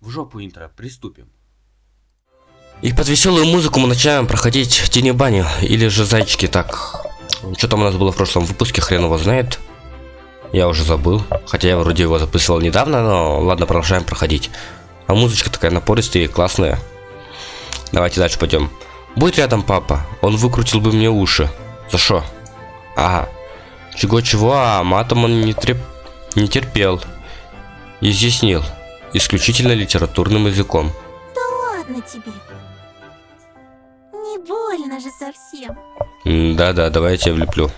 В жопу интро, приступим. И под веселую музыку мы начинаем проходить тени бани или же зайчики так. Что там у нас было в прошлом выпуске, хрен его знает. Я уже забыл. Хотя я вроде его записывал недавно, но ладно, продолжаем проходить. А музычка такая напористая и классная. Давайте дальше пойдем. Будет рядом папа, он выкрутил бы мне уши. За что? Ага. Чего-чего, а матом он не, треп... не терпел. Изъяснил. Исключительно литературным языком. Да ладно тебе. Не больно же совсем. Да-да, давай я тебя влеплю.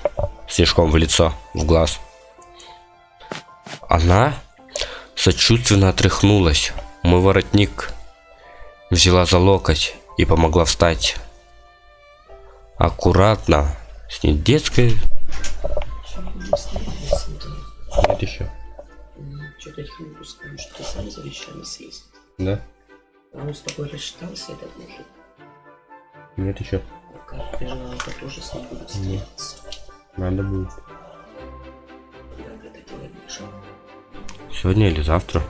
Снежком в лицо, в глаз. Она сочувственно отряхнулась. Мой воротник взяла за локоть и помогла встать. Аккуратно, с недетской... Нет еще. Их не пускаем, что ты сам за вещами съездил. Да? А он с тобой рассчитался, этот мужик. Нет еще. Пока переживал, я тоже с ним буду встретиться. Надо будет. Когда это делаешь? Сегодня или завтра?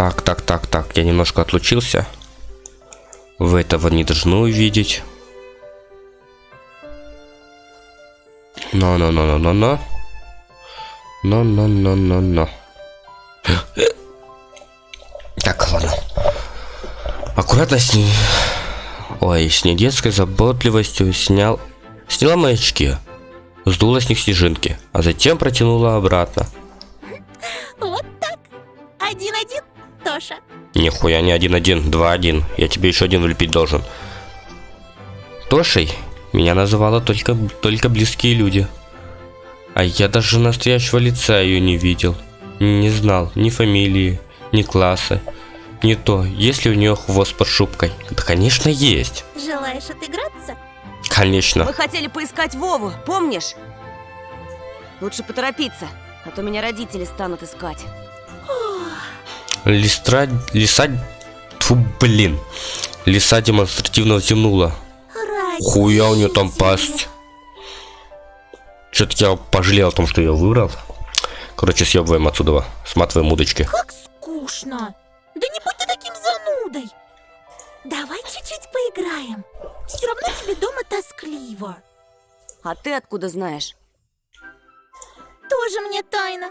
Так, так, так, так, я немножко отлучился. Вы этого не должны увидеть. Но-но-но-но-но-но. Но-но-но-но-но. Так, ладно. Аккуратно с ней... Ой, с недетской заботливостью снял... Сняла мои очки. Сдула с них снежинки, а затем протянула обратно. Нихуя не один-один, два-один. Я тебе еще один влепить должен. Тошей меня называла только, только близкие люди. А я даже настоящего лица ее не видел. Не знал ни фамилии, ни класса, ни то, есть ли у нее хвост под шубкой. Да, конечно, есть. Желаешь отыграться? Конечно. Мы хотели поискать Вову, помнишь? Лучше поторопиться, а то меня родители станут искать. Листра... Лиса... Фу, блин. Лиса демонстративно взянула. Ради Хуя у нее там пасть. Что-то я пожалел о том, что я выбрал. Короче, съебываем отсюда. Сматываем удочки. Как скучно. Да не будь ты таким занудой. Давай чуть-чуть поиграем. Все равно тебе дома тоскливо. А ты откуда знаешь? Тоже мне тайна.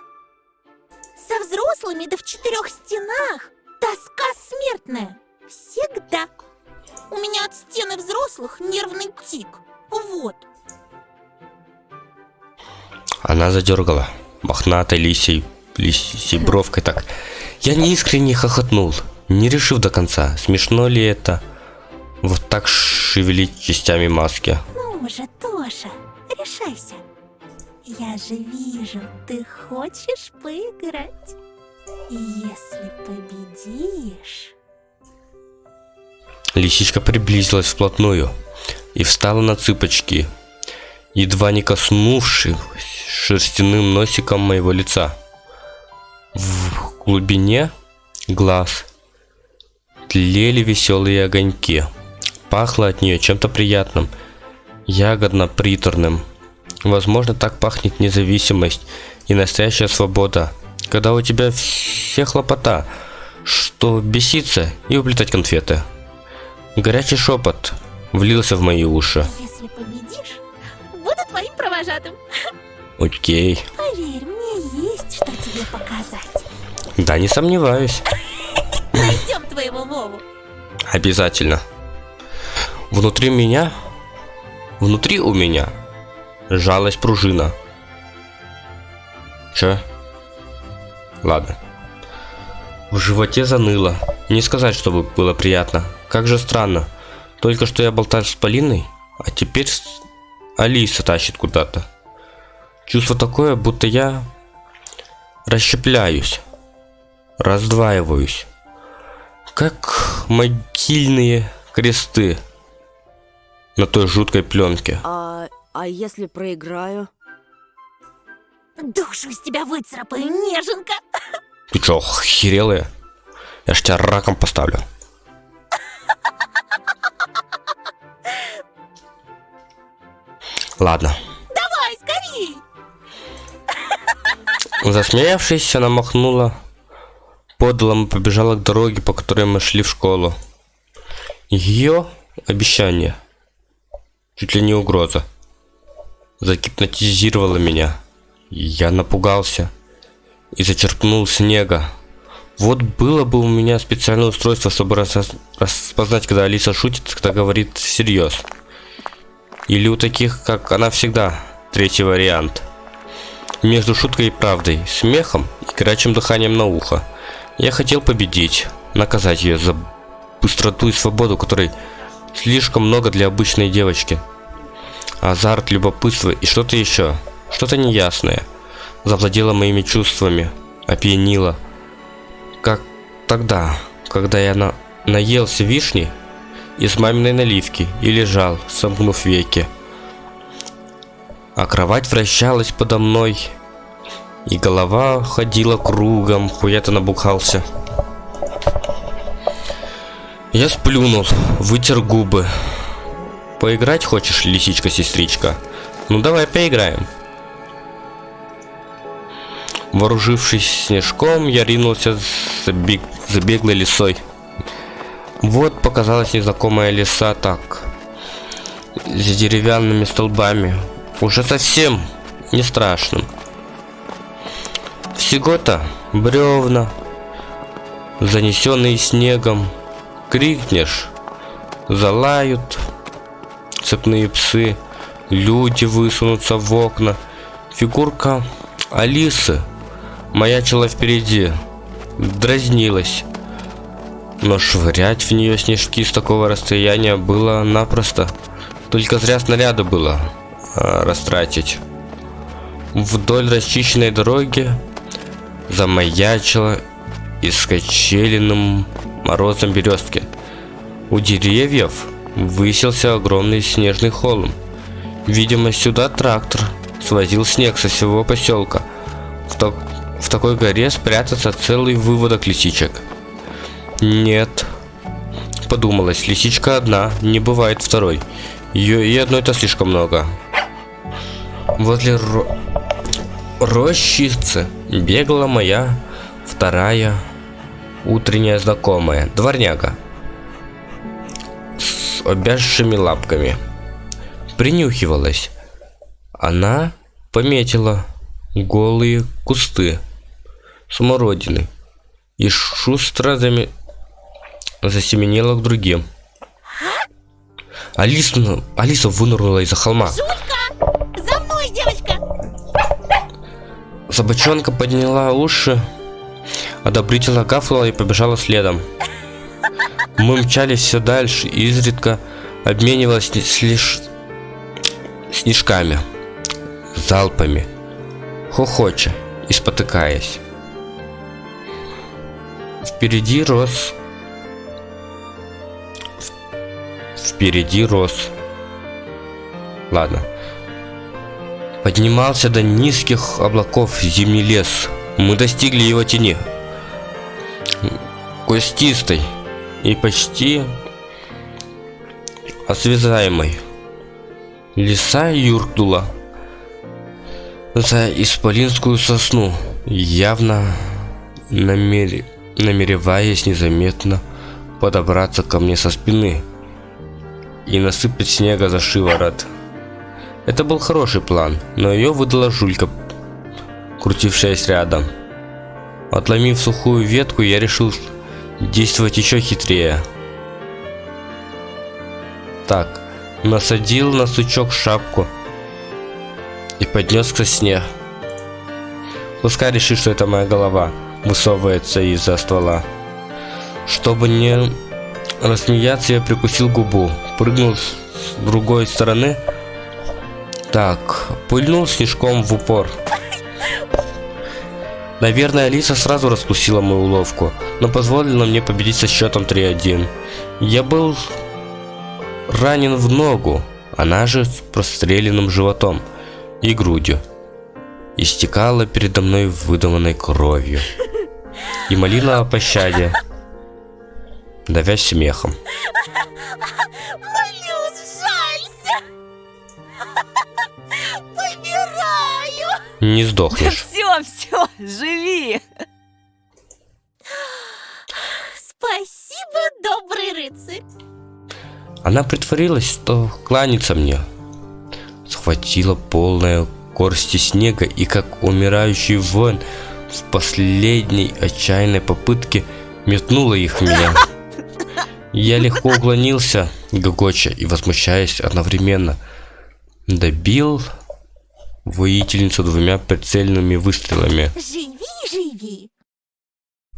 Со взрослыми да в четырех стенах тоска смертная. Всегда. У меня от стены взрослых нервный тик. Вот. Она задергала. Мохнатой лисей, лисей бровкой так. Я неискренне хохотнул, не решив до конца, смешно ли это. Вот так шевелить частями маски. Ну же, Тоша, решайся. Я же вижу, ты хочешь поиграть. И Если победишь... Лисичка приблизилась вплотную и встала на цыпочки, едва не коснувшись шерстяным носиком моего лица. В глубине глаз тлели веселые огоньки. Пахло от нее чем-то приятным, ягодно-приторным. Возможно, так пахнет независимость и настоящая свобода, когда у тебя все хлопота, что беситься и уплетать конфеты. Горячий шепот влился в мои уши. Если победишь, буду твоим провожатым. Окей. Поверь, мне есть что тебе показать. Да, не сомневаюсь. Найдем твоего Вову. Обязательно. Внутри меня, внутри у меня сжалась пружина. Че? Ладно. В животе заныло. Не сказать, чтобы было приятно. Как же странно. Только что я болтал с Полиной, а теперь Алиса тащит куда-то. Чувство такое, будто я расщепляюсь, раздваиваюсь. Как могильные кресты на той жуткой пленке. А, а если проиграю? Душу из тебя выцарапаю, неженка! Ты что, охерелая? Я ж тебя раком поставлю. Ладно. Давай, скорей! Засмеявшись, она махнула подлом и побежала к дороге, по которой мы шли в школу. Ее обещание. Чуть ли не угроза загипнотизировало меня. Я напугался и зачерпнул снега. Вот было бы у меня специальное устройство, чтобы рас- распознать, когда Алиса шутит, когда говорит всерьез. Или у таких, как она всегда, третий вариант. Между шуткой и правдой, смехом и горячим дыханием на ухо. Я хотел победить, наказать ее за быстроту и свободу, которой слишком много для обычной девочки. Азарт, любопытство и что-то еще, что-то неясное, завладело моими чувствами, опьянило. Как тогда, когда я на... наелся вишни из маминой наливки и лежал, сомкнув веки. А кровать вращалась подо мной, и голова ходила кругом, хуя-то набухался. Я сплюнул, вытер губы. Поиграть хочешь, лисичка-сестричка? Ну давай поиграем. Вооружившись снежком, я ринулся за, бег... за беглой лисой. Вот показалась незнакомая лиса так. С деревянными столбами. Уже совсем не страшным. Всего-то бревна, занесенные снегом. Крикнешь, залают цепные псы, люди высунутся в окна. Фигурка Алисы маячила впереди, дразнилась. Но швырять в нее снежки с такого расстояния было напросто. Только зря снаряды было а, растратить. Вдоль расчищенной дороги замаячила искочеленным морозом березки. У деревьев высился огромный снежный холм. Видимо, сюда трактор свозил снег со всего поселка. В, так- в такой горе спрятаться целый выводок лисичек. Нет. Подумалось, лисичка одна, не бывает второй. Ее и одной-то слишком много. Возле ро- рощицы бегала моя вторая утренняя знакомая, дворняга, с обязшими лапками. Принюхивалась. Она пометила голые кусты смородины и шустро заме- засеменила к другим. Алиса, Алиса вынырнула из-за холма. Жулька! За мной, девочка! Собачонка подняла уши, одобрительно кафнула и побежала следом. Мы мчались все дальше, и изредка обменивалась лишь снежками, залпами, хохоча и спотыкаясь. Впереди рос... Впереди рос... Ладно. Поднимался до низких облаков зимний лес. Мы достигли его тени. Костистой и почти освязаемой. Лиса юркнула за исполинскую сосну, явно намер... намереваясь незаметно подобраться ко мне со спины и насыпать снега за шиворот. Это был хороший план, но ее выдала жулька, крутившаяся рядом. Отломив сухую ветку, я решил действовать еще хитрее. Так, насадил на сучок шапку и поднес к сосне. Пускай решит, что это моя голова высовывается из-за ствола. Чтобы не рассмеяться, я прикусил губу, прыгнул с другой стороны. Так, пыльнул снежком в упор. Наверное, Алиса сразу распустила мою уловку, но позволила мне победить со счетом 3-1. Я был ранен в ногу, она же с простреленным животом и грудью. Истекала передо мной выдаванной кровью. И молила о пощаде, давясь смехом. Молюсь, жалься! Выбираю! Не сдохнешь. Все, все, живи! Спасибо, добрый рыцарь. Она притворилась, что кланяется мне. Схватила полная горсти снега и, как умирающий вон, в последней отчаянной попытке метнула их в меня. Я легко уклонился, гогоча и возмущаясь одновременно. Добил воительницу двумя прицельными выстрелами. Живи, живи.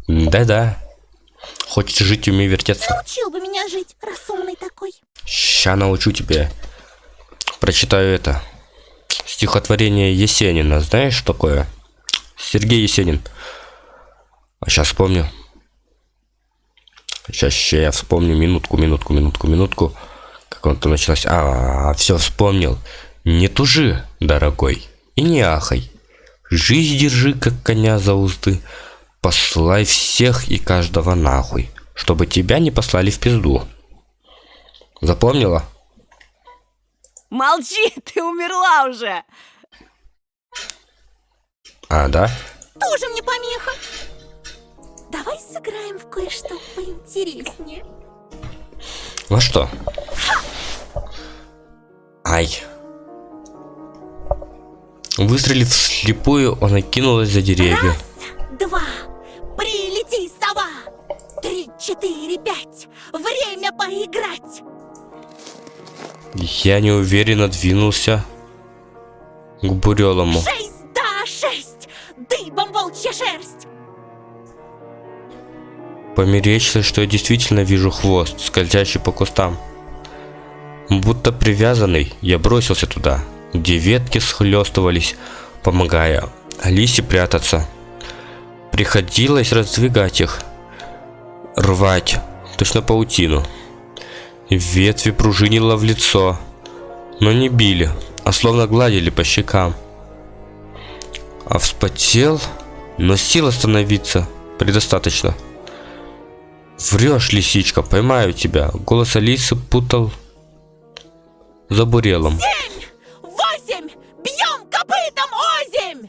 Да-да. Хочешь жить, умей вертеться. Научил бы меня жить, раз умный такой. Ща научу тебя. Прочитаю это. Стихотворение Есенина. Знаешь, такое? Сергей Есенин. А сейчас вспомню. Сейчас, сейчас я вспомню. Минутку, минутку, минутку, минутку. Как он там началось. А, все вспомнил. Не тужи, дорогой, и не ахай. Жизнь держи, как коня за узды. Послай всех и каждого нахуй, чтобы тебя не послали в пизду. Запомнила? Молчи, ты умерла уже! А, да? Тоже мне помеха. Давай сыграем в кое-что поинтереснее. Во что? Ай. Выстрелив вслепую, она кинулась за деревья. Раз, два, прилети, сова. Три, четыре, пять. Время поиграть. Я неуверенно двинулся к бурелому. Шесть, да, шесть. Дыбом волчья шерсть. Померечилось, что я действительно вижу хвост, скользящий по кустам. Будто привязанный, я бросился туда, где ветки схлестывались, помогая Алисе прятаться. Приходилось раздвигать их, рвать, точно паутину. Ветви пружинило в лицо, но не били, а словно гладили по щекам. А вспотел, но сил остановиться предостаточно. Врешь, лисичка, поймаю тебя. Голос Алисы путал за бурелом. Семь, восемь. Бьем копытом озимь.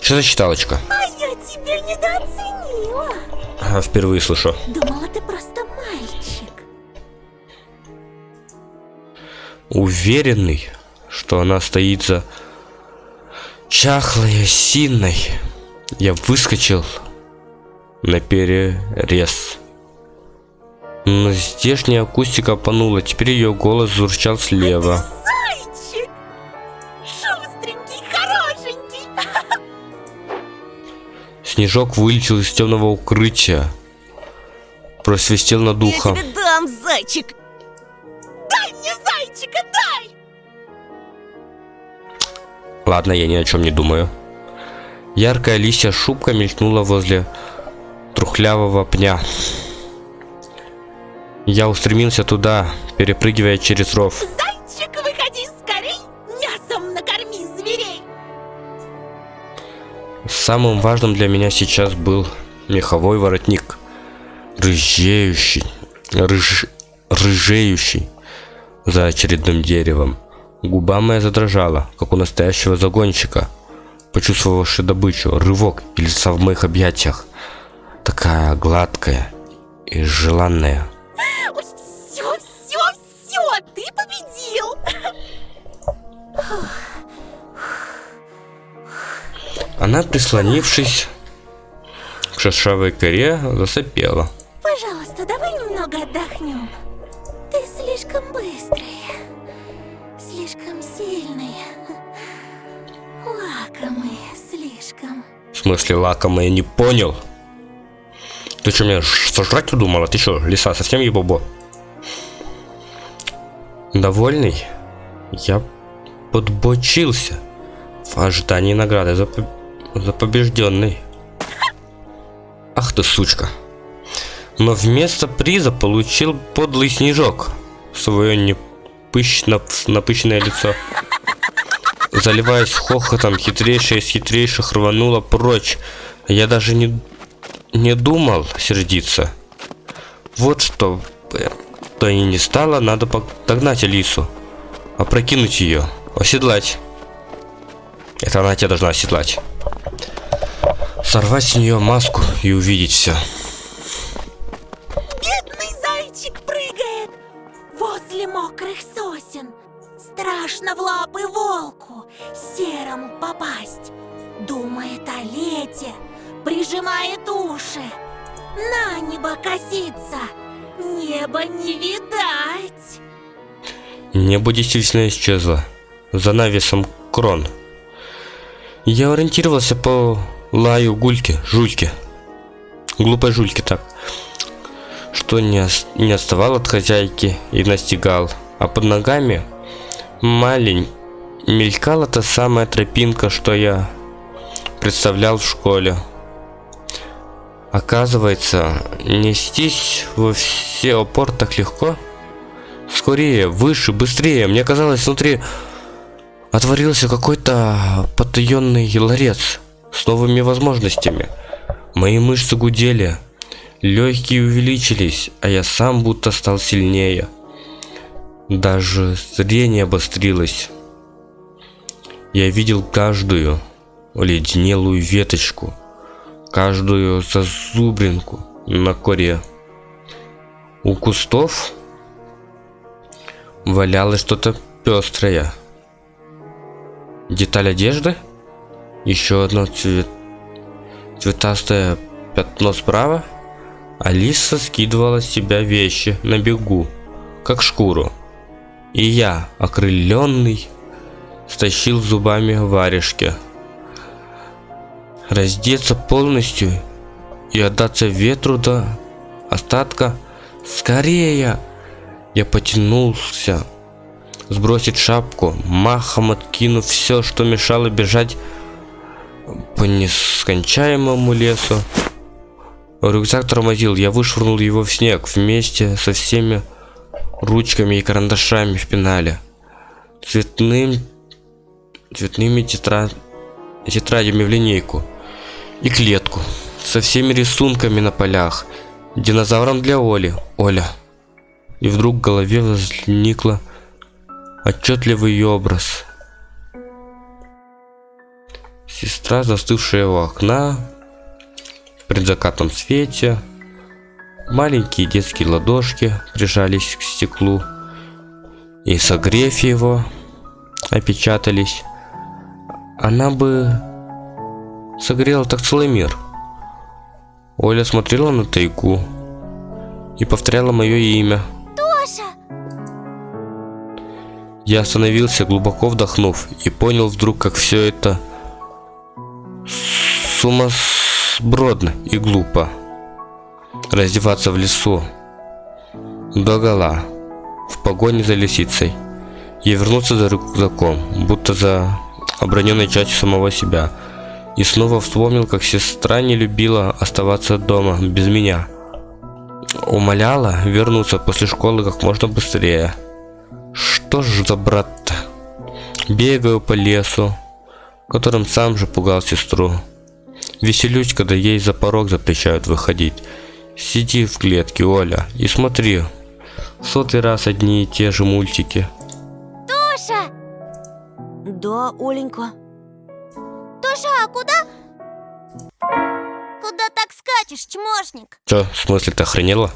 Что за читалочка? А я тебя недооценила. А, впервые слышу. Думала, ты просто мальчик. Уверенный, что она стоит за чахлой осиной, я выскочил на перерез. Но здешняя акустика понула, теперь ее голос звучал слева. Зайчик. Шустренький, хорошенький. Снежок вылетел из темного укрытия, просвистел над Я ухом. тебе дам, зайчик! Дай мне зайчика, дай. Ладно, я ни о чем не думаю. Яркая лисья шубка мелькнула возле трухлявого пня. Я устремился туда, перепрыгивая через ров. Зайчик, выходи скорей. Мясом накорми зверей. Самым важным для меня сейчас был меховой воротник. Рыжеющий, рыж, рыжеющий за очередным деревом. Губа моя задрожала, как у настоящего загонщика, почувствовавший добычу, рывок и лица в моих объятиях. Такая гладкая и желанная. Все, все, все, ты победил. Она, прислонившись к шершавой коре, засопела. Пожалуйста, давай немного отдохнем. Ты слишком быстрая, слишком сильная, лакомая слишком. В смысле лакомая, я не понял. Ты что, меня сожрать удумала? Ты что, лиса, совсем ебобо? Довольный, я подбочился в ожидании награды за, за побежденный. Ах ты сучка. Но вместо приза получил подлый снежок свое непыщно, напыщенное лицо. Заливаясь хохотом, хитрейшая из хитрейших рванула прочь. Я даже не, не думал сердиться. Вот что бы то и не стало, надо догнать Алису. опрокинуть ее, оседлать. Это она тебя должна оседлать. Сорвать с нее маску и увидеть все. Бедный зайчик прыгает возле мокрых сосен. Страшно в лапы волку серому попасть. Думает о лете, прижимает уши. На небо косится, небо не видать. Небо действительно исчезло. За навесом крон. Я ориентировался по лаю гульки, жульки. Глупой жульки так. Что не, не отставал от хозяйки и настигал. А под ногами малень мелькала та самая тропинка, что я представлял в школе. Оказывается, нестись во все опор так легко. Скорее, выше, быстрее. Мне казалось, внутри отворился какой-то потаенный ларец с новыми возможностями. Мои мышцы гудели, легкие увеличились, а я сам будто стал сильнее. Даже зрение обострилось. Я видел каждую оледенелую веточку, каждую зазубринку на коре. У кустов валялось что-то пестрое. Деталь одежды? Еще одно цвет... цветастое пятно справа? Алиса скидывала с себя вещи на бегу, как шкуру. И я, окрыленный, стащил зубами варежки. Раздеться полностью и отдаться ветру до остатка. Скорее! Я потянулся сбросить шапку, махом откинув все, что мешало бежать по нескончаемому лесу. Рюкзак тормозил, я вышвырнул его в снег вместе со всеми ручками и карандашами в пенале. Цветным, цветными тетра... тетрадями в линейку и клетку со всеми рисунками на полях. Динозавром для Оли. Оля. И вдруг в голове возникла отчетливый образ. Сестра, застывшая у окна, в предзакатном свете, маленькие детские ладошки прижались к стеклу и, согрев его, опечатались. Она бы согрела так целый мир. Оля смотрела на тайгу и повторяла мое имя. Тоша! Я остановился, глубоко вдохнув, и понял вдруг, как все это сумасбродно и глупо. Раздеваться в лесу, догола, в погоне за лисицей, и вернуться за рюкзаком, будто за оброненной частью самого себя. И снова вспомнил, как сестра не любила оставаться дома без меня. Умоляла вернуться после школы как можно быстрее. Что ж за брат-то? Бегаю по лесу, которым сам же пугал сестру. Веселюсь, когда ей за порог запрещают выходить. Сиди в клетке, Оля, и смотри. В сотый раз одни и те же мультики. Тоша! Да, Оленька. Тоша, а куда? Куда так скачешь, чмошник? Чё, в смысле ты охренела?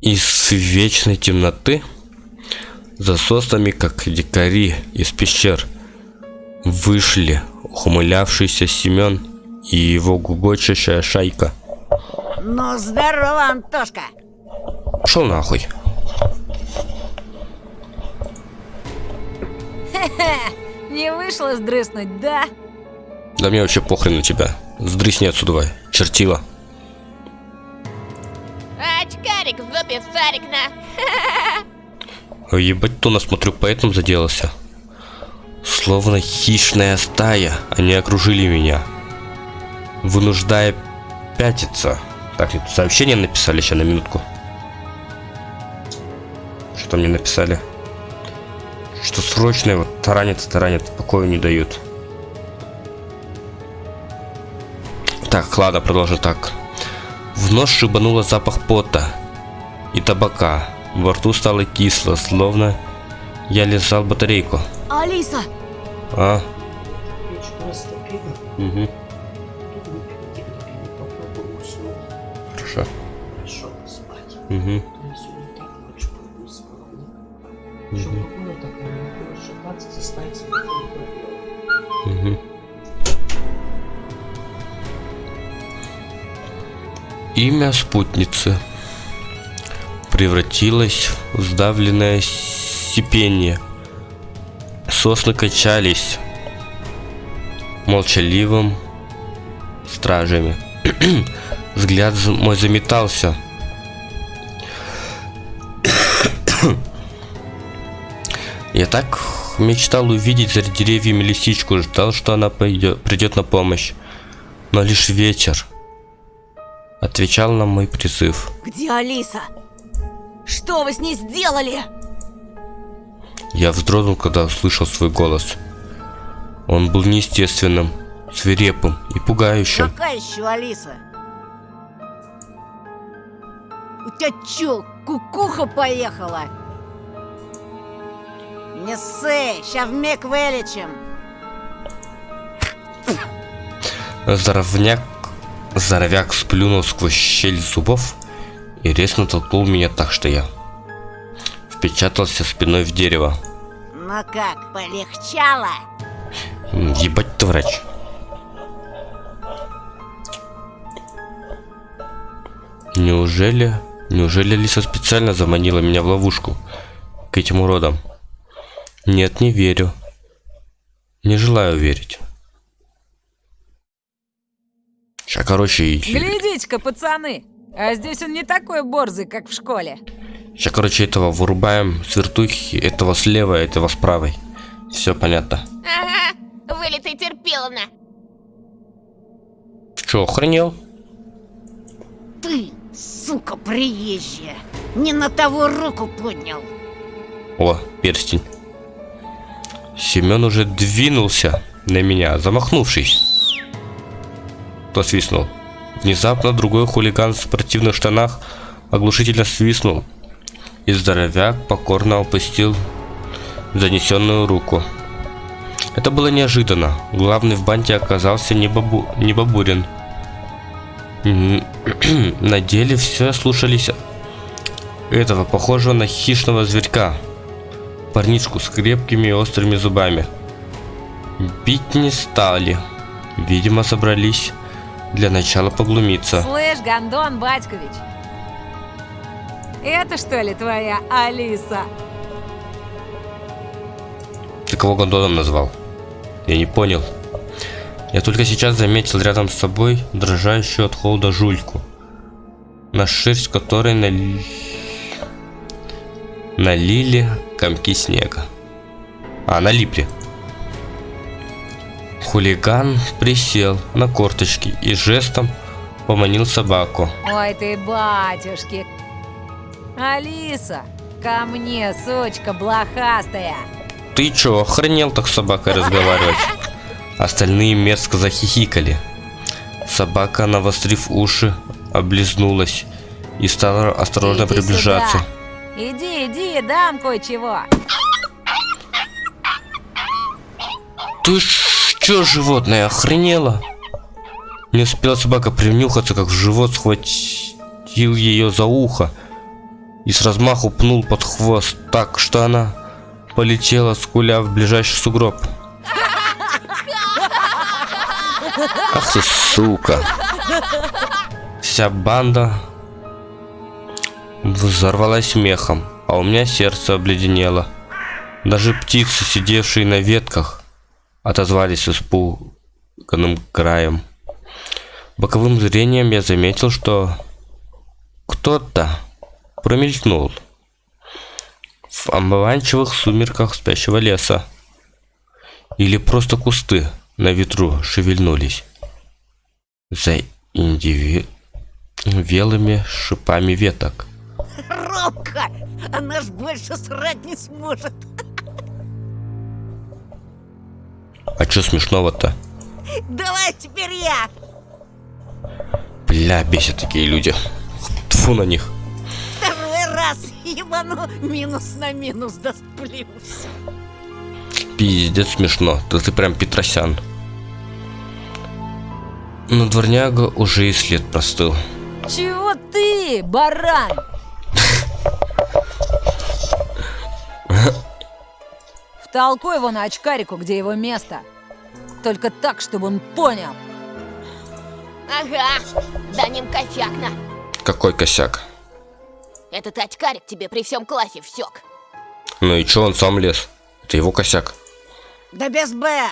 Из вечной темноты, за соснами, как дикари из пещер, вышли ухмылявшийся Семен и его гугочащая шайка. Ну, здорово, Антошка! Пошел нахуй. Не вышло сдрыснуть, да? Да мне вообще похрен на тебя. Сдрысни отсюда, давай. чертила. Очкарик в зубе сарик на. Ебать, то насмотрю, поэтому заделался. Словно хищная стая, они окружили меня, вынуждая пятиться. Так, сообщение написали, сейчас на минутку. Что мне написали? Что срочное, вот таранят и таранят, покоя не дают. Так, ладно, продолжим так. В нос шибануло запах пота и табака. Во рту стало кисло, словно я лизал батарейку. Алиса! А, угу, хорошо. Хорошо спать. Угу. Имя спутницы превратилось в сдавленное сипение. Сосны качались молчаливым стражами. Взгляд мой заметался. Я так мечтал увидеть за деревьями лисичку, ждал, что она пойдет, придет на помощь. Но лишь ветер отвечал на мой призыв. Где Алиса? Что вы с ней сделали? Я вздрогнул, когда услышал свой голос. Он был неестественным, свирепым и пугающим. Какая еще Алиса? У тебя чё, кукуха поехала? Не ссы, ща вмиг вылечим. Здоровняк, здоровяк сплюнул сквозь щель зубов и резко толкнул меня так, что я впечатался спиной в дерево. Ну как, полегчало? Ебать ты врач. Неужели... Неужели Лиса специально заманила меня в ловушку к этим уродам? Нет, не верю. Не желаю верить. Сейчас, короче, Глядите-ка, пацаны, а здесь он не такой борзый, как в школе. Сейчас, короче, этого вырубаем с вертухи, этого слева, этого с правой. Все понятно. Ага, вылитый терпиловна. Че, охренел? Ты, сука приезжая, не на того руку поднял. О, перстень. Семен уже двинулся на меня, замахнувшись. Кто свистнул? Внезапно другой хулиган в спортивных штанах оглушительно свистнул. И здоровяк покорно опустил занесенную руку. Это было неожиданно. Главный в банде оказался не, бабу... не Бабурин. На деле все слушались этого, похожего на хищного зверька. Парнишку с крепкими и острыми зубами. Бить не стали. Видимо, собрались для начала поглумиться. Слышь, Гондон Батькович, это что ли твоя Алиса? Ты кого гондоном назвал? Я не понял. Я только сейчас заметил рядом с собой дрожащую от холода жульку, на шерсть которой нали... налили комки снега. А, налипли. Хулиган присел на корточки и жестом поманил собаку. Ой ты, батюшки. Алиса, ко мне, сучка блохастая. Ты чё, охренел так с собакой разговаривать? Остальные мерзко захихикали. Собака, навострив уши, облизнулась и стала осторожно Иди приближаться. сюда. Иди, иди, дам кое-чего. Ты чё, животное, охренела? Не успела собака принюхаться, как в живот схватил ее за ухо и с размаху пнул под хвост так, что она полетела, скуля в ближайший сугроб. Ах ты, сука. Вся банда взорвалась смехом, а у меня сердце обледенело. Даже птицы, сидевшие на ветках, отозвались испуганным краем. Боковым зрением я заметил, что кто-то промелькнул в омыванчивых сумерках спящего леса. Или просто кусты на ветру шевельнулись. За индивидуальными шипами веток. Робка, она ж больше срать не сможет. А чё смешного-то? Давай теперь я. Бля, бесят такие люди. Тфу на них. Второй раз Спасибо, ну минус на минус даст плюс. Пиздец смешно. Да ты прям Петросян. Но дворняга уже и след простыл. Чего ты, баран? Втолкуй его на очкарику, где его место. Только так, чтобы он понял. Ага, дадим косякна. Какой косяк. Этот очкарик тебе при всем классе всек. Ну и чё он сам лез? Это его косяк. Да без Б.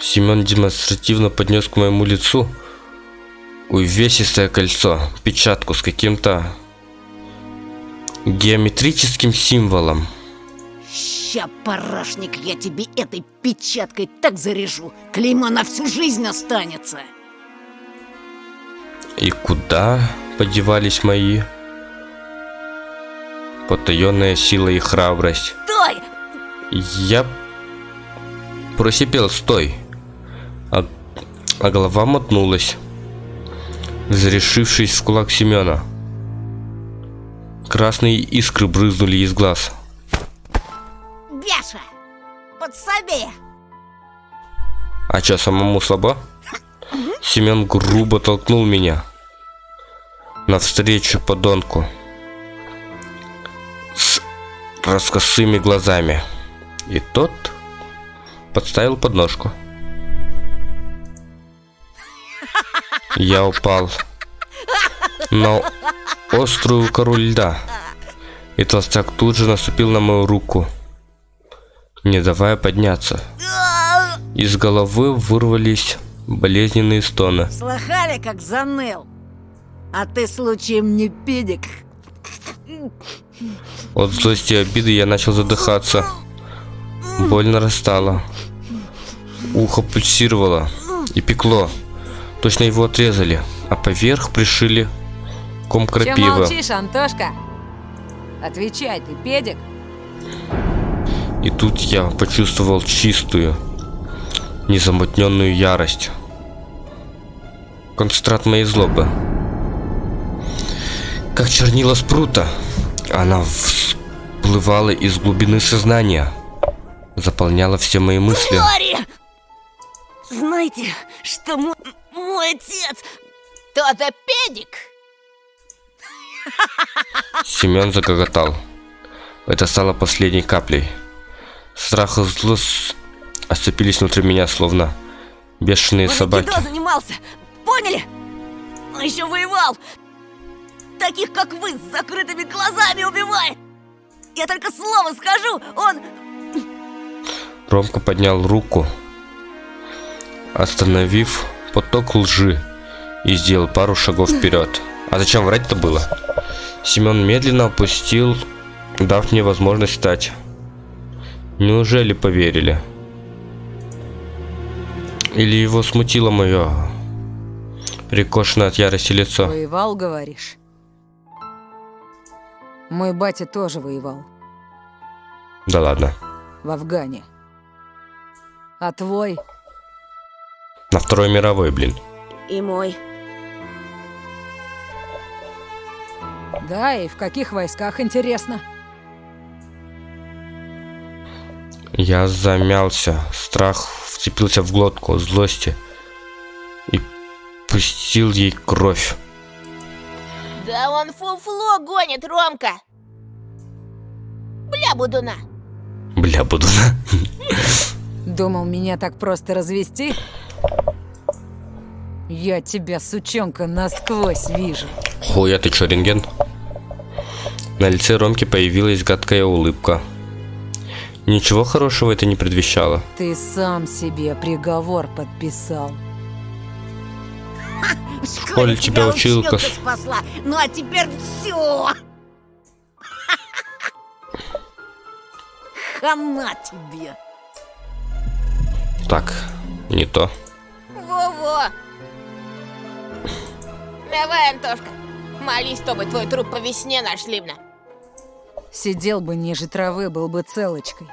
Семен демонстративно поднес к моему лицу увесистое кольцо, печатку с каким-то геометрическим символом. Ща, парашник, я тебе этой печаткой так заряжу. Клеймо на всю жизнь останется. И куда подевались мои потаенная сила и храбрость? Стой! Я просипел «стой», а, а голова мотнулась, зарешившись в кулак Семена. Красные искры брызнули из глаз. Бяша! Подсоби! А чё, самому слабо? Семен грубо толкнул меня навстречу подонку с раскосыми глазами. И тот подставил подножку. Я упал на острую кору льда, и толстяк тут же наступил на мою руку, не давая подняться. Из головы вырвались болезненные стоны. Слыхали, как заныл? А ты случаем не педик? От злости и обиды я начал задыхаться. Боль нарастала. Ухо пульсировало и пекло. Точно его отрезали, а поверх пришили ком Че крапивы. молчишь, Антошка? Отвечай, ты педик? И тут я почувствовал чистую, незамутненную ярость. Концентрат моей злобы. Как чернила спрута, она всплывала из глубины сознания, заполняла все мои мысли. Лори! Знаете, что мой, мой отец... Кто-то педик? Семен загоготал. Это стало последней каплей. Страх и злость осцепились внутри меня, словно бешеные Он собаки. айкидо занимался, поняли? Он еще воевал. Таких, как вы, с закрытыми глазами убивает. Я только слово скажу, он... Ромка поднял руку, остановив поток лжи и сделал пару шагов вперед. А зачем врать-то было? Семен медленно опустил, дав мне возможность встать. Неужели поверили? Или его смутило мое перекошенное от ярости лицо? Воевал, говоришь? Мой батя тоже воевал Да ладно. в Афгане. А твой? На Второй мировой, блин. И мой. Да, и в каких войсках, интересно? Я замялся. Страх вцепился в глотку злости и пустил ей кровь. Да он фуфло гонит, Ромка. Бля, будуна. Бля, буду на. Думал, меня так просто развести? Я тебя, сучонка, насквозь вижу. Хуя, ты чё, рентген? На лице Ромки появилась гадкая улыбка. Ничего хорошего это не предвещало. Ты сам себе приговор подписал. В школе тебя училка спасла. Ну а теперь все. Хана тебе. Так, не то. Во-во. Давай, Антошка, молись, чтобы твой труп по весне нашли бна. Сидел бы ниже травы, был бы целочкой.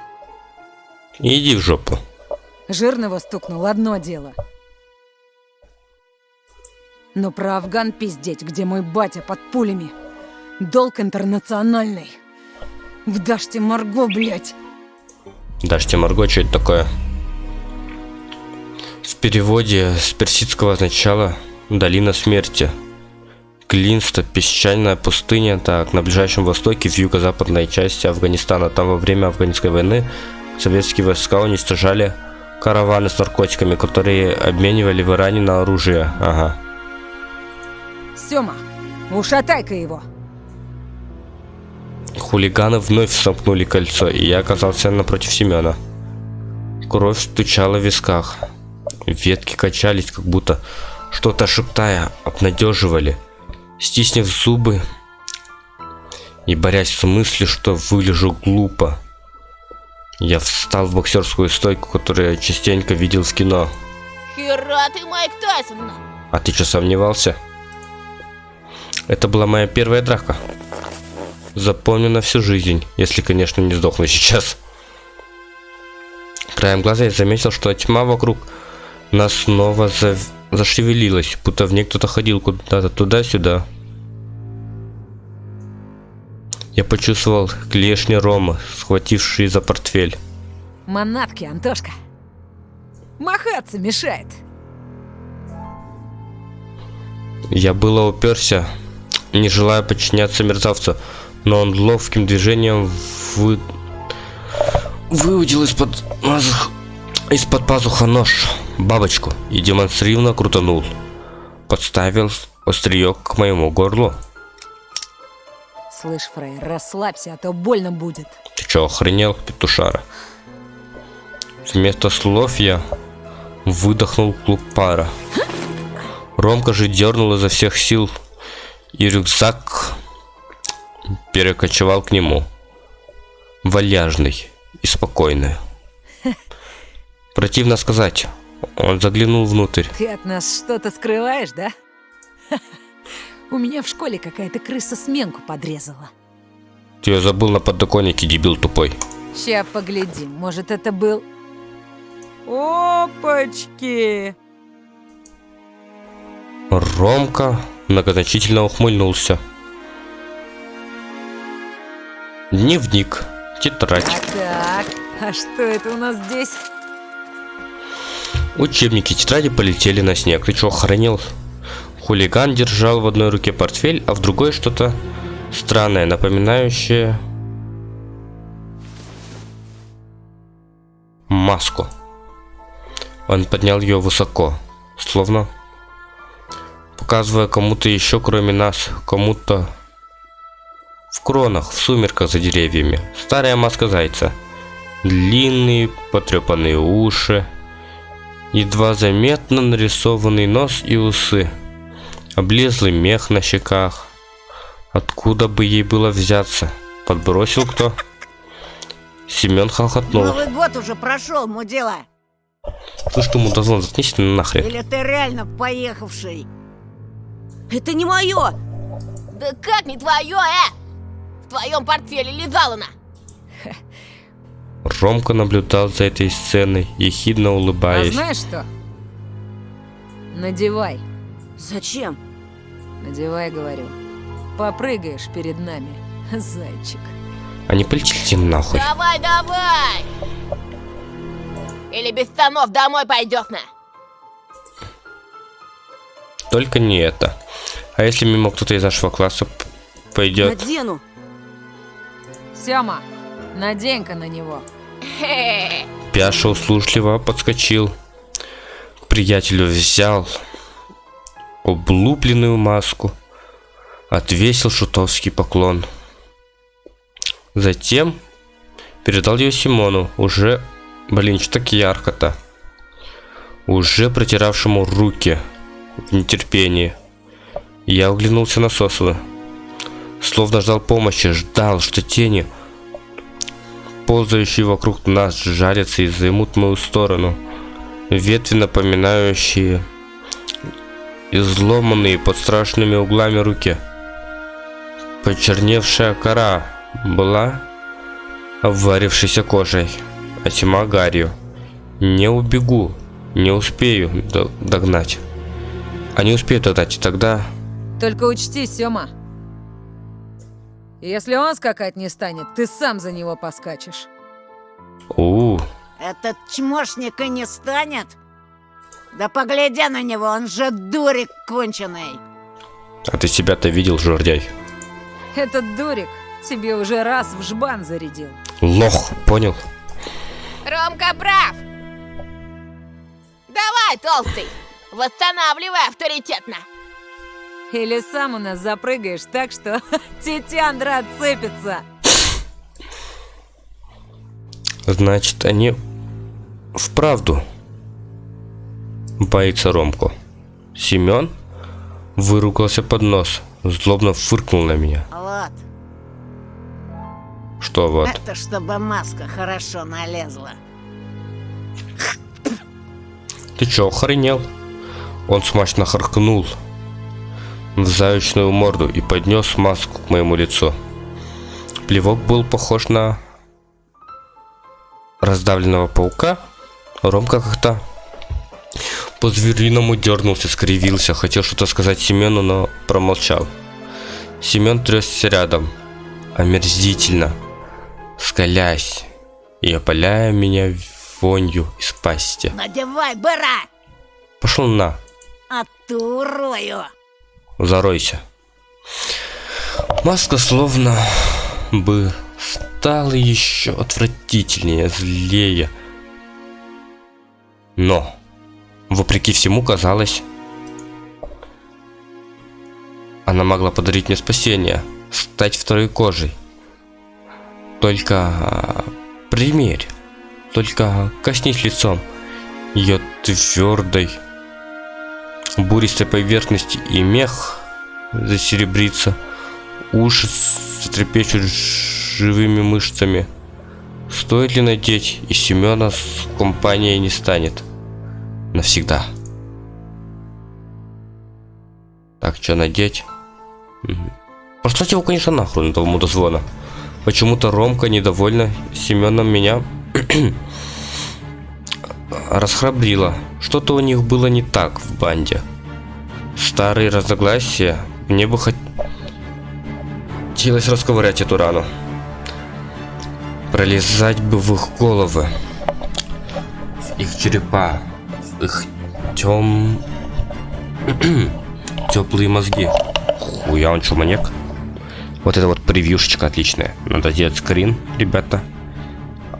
Иди в жопу. Жирного стукнул одно дело. Но про Афган пиздеть, где мой батя под пулями. Долг интернациональный. В Даште Марго, блядь. Дашьте Марго, что это такое? В переводе с персидского означало «долина смерти». Клинста, песчаная пустыня, так, на Ближайшем Востоке, в юго-западной части Афганистана. Там во время афганской войны советские войска уничтожали караваны с наркотиками, которые обменивали в Иране на оружие. Ага. Сёма, ушатай-ка его. Хулиганы вновь сомкнули кольцо, и я оказался напротив Семена. Кровь стучала в висках. Ветки качались, как будто что-то шептая, обнадеживали. Стиснув зубы и борясь с мыслью, что вылежу глупо, я встал в боксерскую стойку, которую я частенько видел в кино. Хера ты, Майк Тайсон! А ты что, сомневался? Это была моя первая драка. Запомню на всю жизнь, если, конечно, не сдохну сейчас. Краем глаза я заметил, что тьма вокруг нас снова за... зашевелилась, будто в ней кто-то ходил куда-то туда-сюда. Я почувствовал клешни Рома, схватившие за портфель. Манатки, Антошка. Махаться мешает. Я было уперся, не желая подчиняться мерзавцу, но он ловким движением вы... выудил из-под из-под пазуха нож, бабочку, и демонстративно крутанул. Подставил острие к моему горлу. Слышь, Фрей, расслабься, а то больно будет. Ты чё, охренел, петушара? Вместо слов я выдохнул клуб пара. Ромка же дернул изо всех сил, и рюкзак перекочевал к нему. Вальяжный и спокойный. Противно сказать, он заглянул внутрь. Ты от нас что-то скрываешь, да? У меня в школе какая-то крыса сменку подрезала. Ты ее забыл на подоконнике, дебил тупой. Ща поглядим, может это был... Опачки! Ромка многозначительно ухмыльнулся. Дневник, тетрадь, Так, так, а что это у нас здесь? Учебники, тетради полетели на снег. Ты чё, охренел? Хулиган держал в одной руке портфель, а в другой что-то странное, напоминающее маску. Он поднял ее высоко, словно показывая кому-то еще, кроме нас, кому-то в кронах, в сумерках за деревьями. Старая маска зайца. Длинные потрепанные уши, едва заметно нарисованный нос и усы, облезлый мех на щеках. Откуда бы ей было взяться? Подбросил кто? Семен хохотнул. Новый год уже прошел, мудила. Ты мудозвон, заткнись ты нахрен. Или ты реально поехавший? Это не мое! Да как не твое, э? В твоем портфеле лежала она. Ромка наблюдал за этой сценой, ехидно А улыбаясь. знаешь что? Надевай, Зачем? надевай, говорю. Попрыгаешь перед нами, зайчик. Они полетели нахуй. Давай, давай! Или без штанов домой пойдешь на. Только не это. А если мимо кто-то из нашего класса пойдет? Надену. Сёма, надень-ка на него. Пяша услужливо подскочил. К приятелю взял облупленную маску. Отвесил шутовский поклон. Затем передал ее Симону, уже, блин, что так ярко-то. Уже протиравшему руки в нетерпении. Я оглянулся на Сосова. Словно ждал помощи, ждал, что тени, ползающие вокруг нас, жарятся и займут мою сторону. Ветви, напоминающие изломанные под страшными углами руки. Почерневшая кора была обварившейся кожей, а тьма гарью. Не убегу, не успею до- догнать. Они успеют отдать, и тогда... Только учти, Сёма. Если он скакать не станет, ты сам за него поскачешь. У, Этот чмошник и не станет? Да погляди на него, он же дурик конченый. а ты себя-то видел, жердяй? Этот дурик тебе уже раз в жбан зарядил. Лох, понял? Ромка прав. Давай, толстый, восстанавливай авторитетно. Или сам у нас запрыгаешь так, что тетяндра отцепится. Значит, они вправду боится Ромку. Семен выругался под нос, злобно фыркнул на меня. Вот, Что вот? это чтобы маска хорошо налезла. Ты чё, охренел? Он смачно харкнул в заячную морду и поднес маску к моему лицу. Плевок был похож на раздавленного паука. Ромка как-то по-звериному дернулся, скривился, хотел что-то сказать Семену, но промолчал. Семен трясся рядом, омерзительно, скалясь и опаляя меня вонью из пасти. Надевай, быра, Пошел на, а ты урою. Заройся. Маска словно бы стала еще отвратительнее, злее. Но, вопреки всему, казалось, она могла подарить мне спасение, стать второй кожей. Только примерь, только коснись лицом ее твердой, буристой поверхности и мех засеребрится, уши затрепещут живыми мышцами. Стоит ли надеть, и Семена с компанией не станет. Навсегда. Так, что надеть? Мгм. Послать его, конечно, нахуй на того мудозвона. Почему-то Ромка недовольна Семеном меня расхрабрила. Что-то у них было не так в банде. Старые разногласия. Мне бы хот- хотелось расковырять эту рану. Пролезать бы в их головы. В их черепа. В их тем... Теплые мозги. Хуя он что, маньяк? Вот это вот превьюшечка отличная. Надо делать скрин, ребята.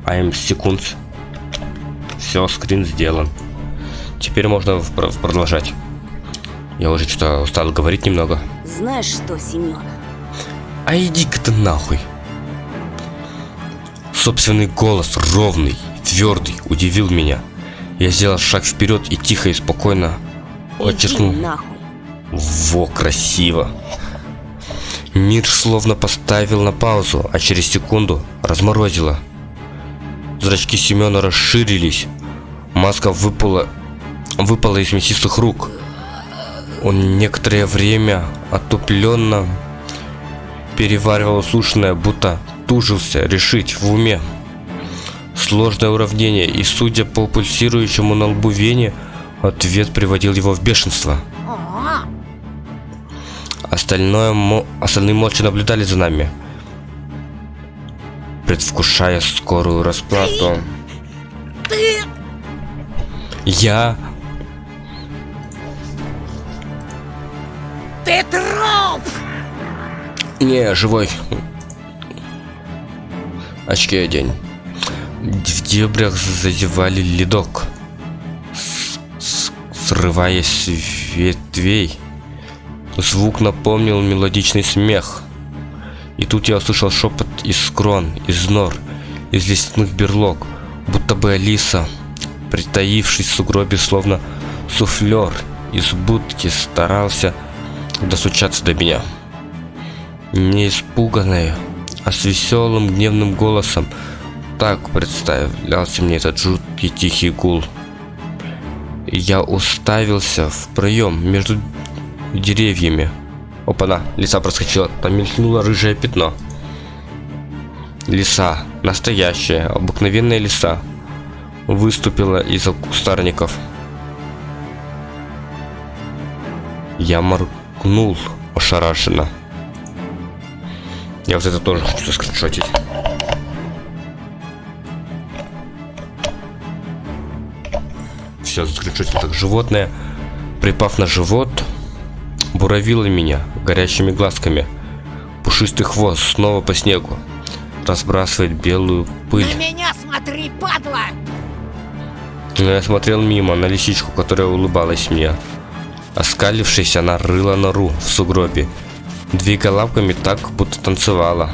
I'm секунд. Все, скрин сделан. Теперь можно продолжать. Я уже что-то устал говорить немного. Знаешь что, Семен? А иди-ка ты нахуй. Собственный голос, ровный, твердый, удивил меня. Я сделал шаг вперед и тихо и спокойно нахуй. Во, красиво. Мир словно поставил на паузу, а через секунду разморозило. Зрачки Семена расширились. Маска выпала, выпала из мясистых рук. Он некоторое время отупленно переваривал услышанное, будто тужился решить в уме. Сложное уравнение, и судя по пульсирующему на лбу вене, ответ приводил его в бешенство. Остальное, остальные молча наблюдали за нами, предвкушая скорую расплату. ты Я Ты труп! не живой. Очки одень. В дебрях зазевали ледок, срываясь с ветвей. Звук напомнил мелодичный смех. И тут я услышал шепот из крон, из нор, из лесных берлог, будто бы Алиса, притаившись в сугробе, словно суфлер из будки, старался достучаться до меня. Не испуганная, а с веселым гневным голосом. Так представлялся мне этот жуткий тихий гул. Я уставился в проем между деревьями. Опа-на, лиса проскочила, там мелькнуло рыжее пятно. Лиса, настоящая, обыкновенная лиса, выступила из кустарников. Я моргнул ошарашенно. Я вот это тоже хочу скриншотить. Все, скриншотил так. Животное, припав на живот, буравило меня горящими глазками. Пушистый хвост снова по снегу. Разбрасывает белую пыль. На меня смотри, падла! Но я смотрел мимо на лисичку, которая улыбалась мне. Оскалившись, она рыла нору в сугробе, двигая лапками так, будто танцевала.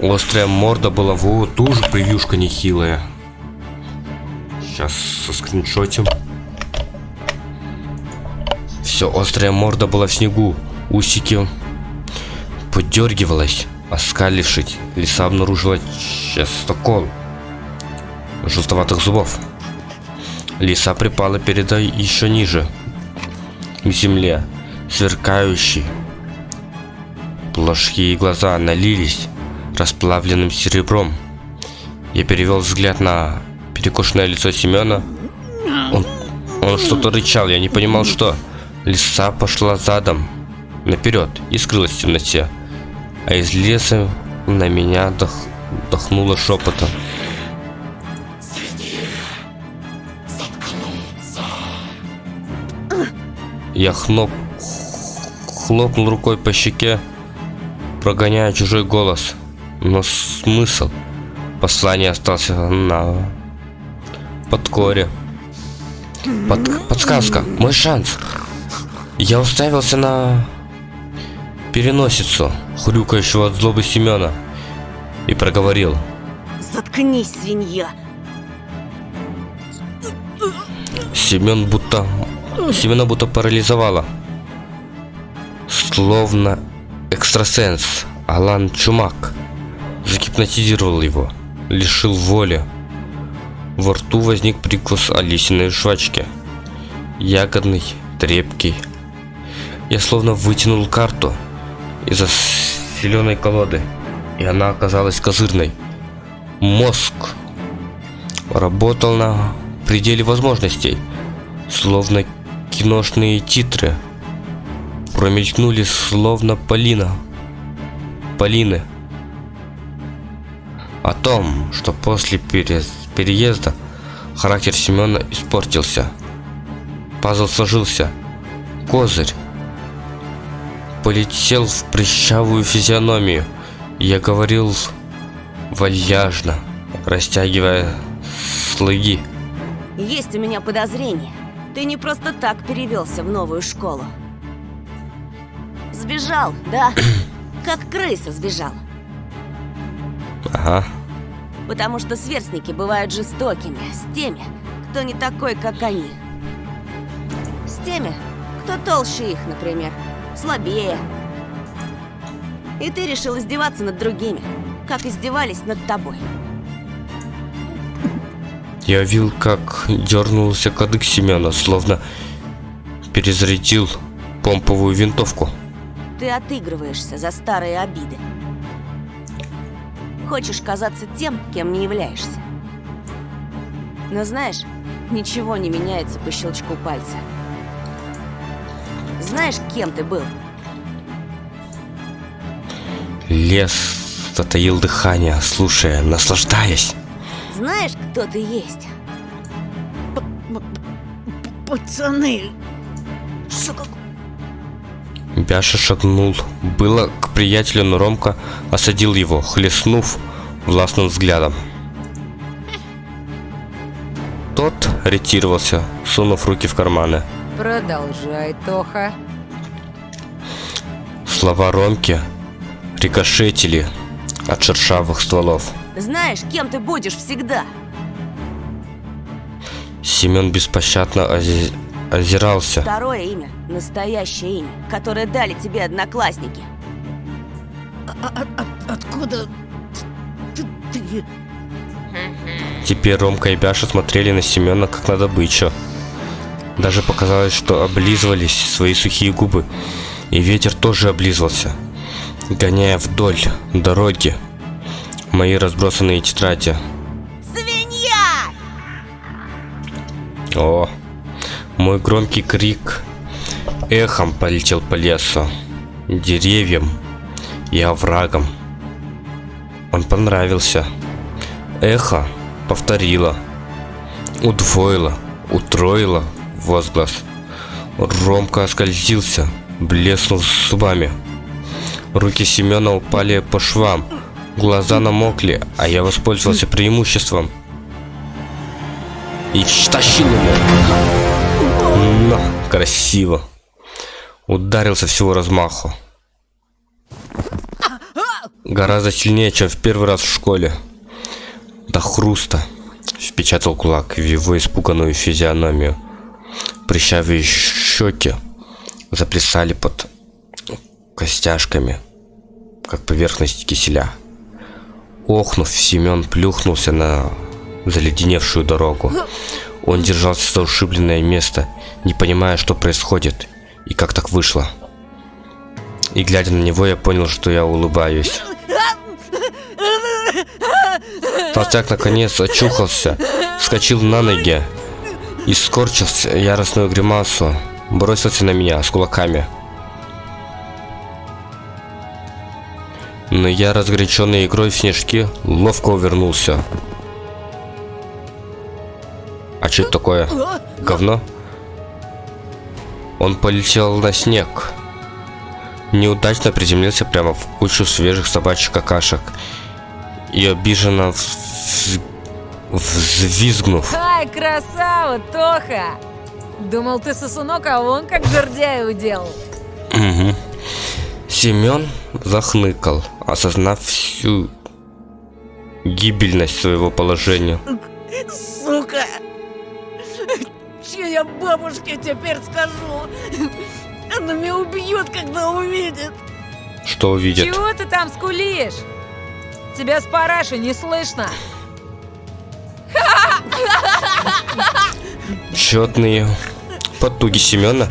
Острая морда была вот тоже превьюшка нехилая. Сейчас со скриншотим. Все, острая морда была в снегу. Усики подергивалась, оскалившись. Лиса обнаружила частокол желтоватых зубов. Лиса припала передо еще ниже, к земле, сверкающие. Плошки глаза налились расплавленным серебром. Я перевел взгляд на перекошенное лицо Семена. Он, он что-то рычал, я не понимал, что. Лиса пошла задом, наперед, и скрылась в темноте. А из леса на меня дох, дохнуло шепотом. Я хноп, хлопнул рукой по щеке, прогоняя чужой голос. Но смысл послания остался на подкоре. Под, подсказка, мой шанс. Я уставился на переносицу хрюкающего от злобы Семена и проговорил. Заткнись, свинья. Семен будто... Семена будто парализовало. Словно экстрасенс Алан Чумак загипнотизировал его, лишил воли. Во рту возник прикус Алисиной жвачки. Ягодный, трепкий. Я словно вытянул карту из-за зеленой колоды, и она оказалась козырной. Мозг работал на пределе возможностей, словно киношные титры. Промелькнули словно Полина. Полины. О том, что после переезда характер Семена испортился. Пазл сложился. Козырь полетел в прыщавую физиономию. Я говорил вальяжно, растягивая слоги. Есть у меня подозрение. Ты не просто так перевелся в новую школу. Сбежал, да? Как крыса сбежал. Ага. Потому что сверстники бывают жестокими с теми, кто не такой, как они. С теми, кто толще их, например, слабее. И ты решил издеваться над другими, как издевались над тобой. Я видел, как дернулся кадык Семена, словно перезарядил помповую винтовку. Ты отыгрываешься за старые обиды. Хочешь казаться тем, кем не являешься. Но знаешь, ничего не меняется по щелчку пальца. Знаешь, кем ты был? Лес затаил дыхание, слушая, наслаждаясь. Знаешь, кто ты есть? Пацаны, Что как... Бяша шагнул. Было к приятелю, но Ромка осадил его, хлестнув властным взглядом. Тот ретировался, сунув руки в карманы. Продолжай, Тоха. Слова Ромки рикошетили от шершавых стволов. Знаешь, кем ты будешь всегда? Семен беспощадно ози- озирался. Второе имя, настоящее имя, которое дали тебе одноклассники. а- а- от- откуда ты, ты? Теперь Ромка и Бяша смотрели на Семена как на добычу. Даже показалось, что облизывались свои сухие губы. И ветер тоже облизывался, гоняя вдоль дороги мои разбросанные тетради. Свинья! О, Мой громкий крик эхом полетел по лесу, деревьям и оврагам. Он понравился. Эхо повторило, удвоило, утроило возглас. Ромка оскользился, блеснул зубами. Руки Семена упали по швам, глаза намокли, а я воспользовался преимуществом и стащил его. На, красиво. Ударился всего размаху. Гораздо сильнее, чем в первый раз в школе. До хруста впечатал кулак в его испуганную физиономию. Прищавые щеки заплясали под костяшками, как поверхность киселя. Охнув, Семен плюхнулся на заледеневшую дорогу. Он держался за ушибленное место, не понимая, что происходит и как так вышло. И глядя на него, я понял, что я улыбаюсь. Толстяк наконец очухался, вскочил на ноги и скорчился яростную гримасу, бросился на меня с кулаками. Но я, разгоряченный игрой в снежки, ловко увернулся. А что это такое? Говно? Он полетел на снег. Неудачно приземлился прямо в кучу свежих собачьих какашек. И обиженно. Взвизгнув. Ай, красава, Тоха! Думал, ты сосунок, а он как жердяй удел. Угу. Семен захныкал, осознав всю гибельность своего положения. Сука! Че я бабушке теперь скажу? Она меня убьет, когда увидит. Что увидит? Чего ты там скулишь? Тебя с параши не слышно. Четные потуги Семена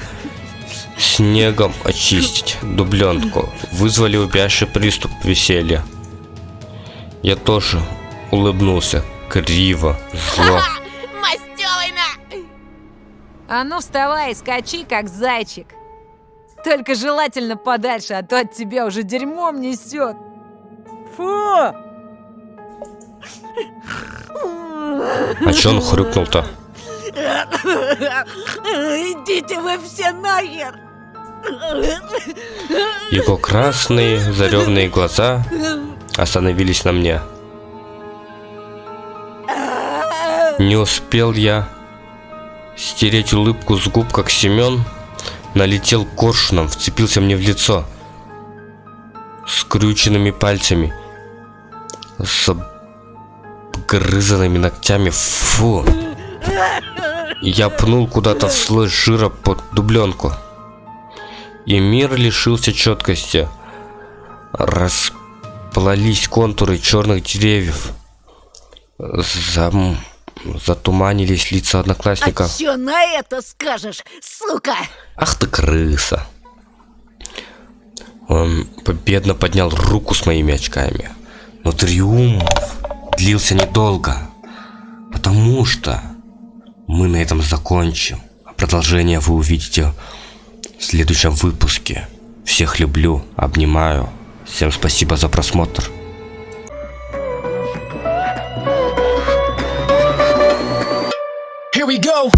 снегом очистить дубленку вызвали убящий приступ веселья. Я тоже улыбнулся криво, зло. Мастёвина! А ну вставай и скачи, как зайчик. Только желательно подальше, а то от тебя уже дерьмом несет. Фу! А чё он хрюкнул-то? Идите вы все нахер! Его красные заревные глаза остановились на мне. Не успел я стереть улыбку с губ, как Семен налетел коршуном, вцепился мне в лицо скрюченными пальцами, с обгрызанными ногтями. Фу! Я пнул куда-то в слой жира под дубленку. И мир лишился четкости. Расплылись контуры черных деревьев. Зам... Затуманились лица одноклассников. А чё на это скажешь, сука? Ах ты крыса. Он победно поднял руку с моими очками. Но триумф длился недолго. Потому что мы на этом закончим. А продолжение вы увидите в следующем выпуске. Всех люблю, обнимаю. Всем спасибо за просмотр. Here we go.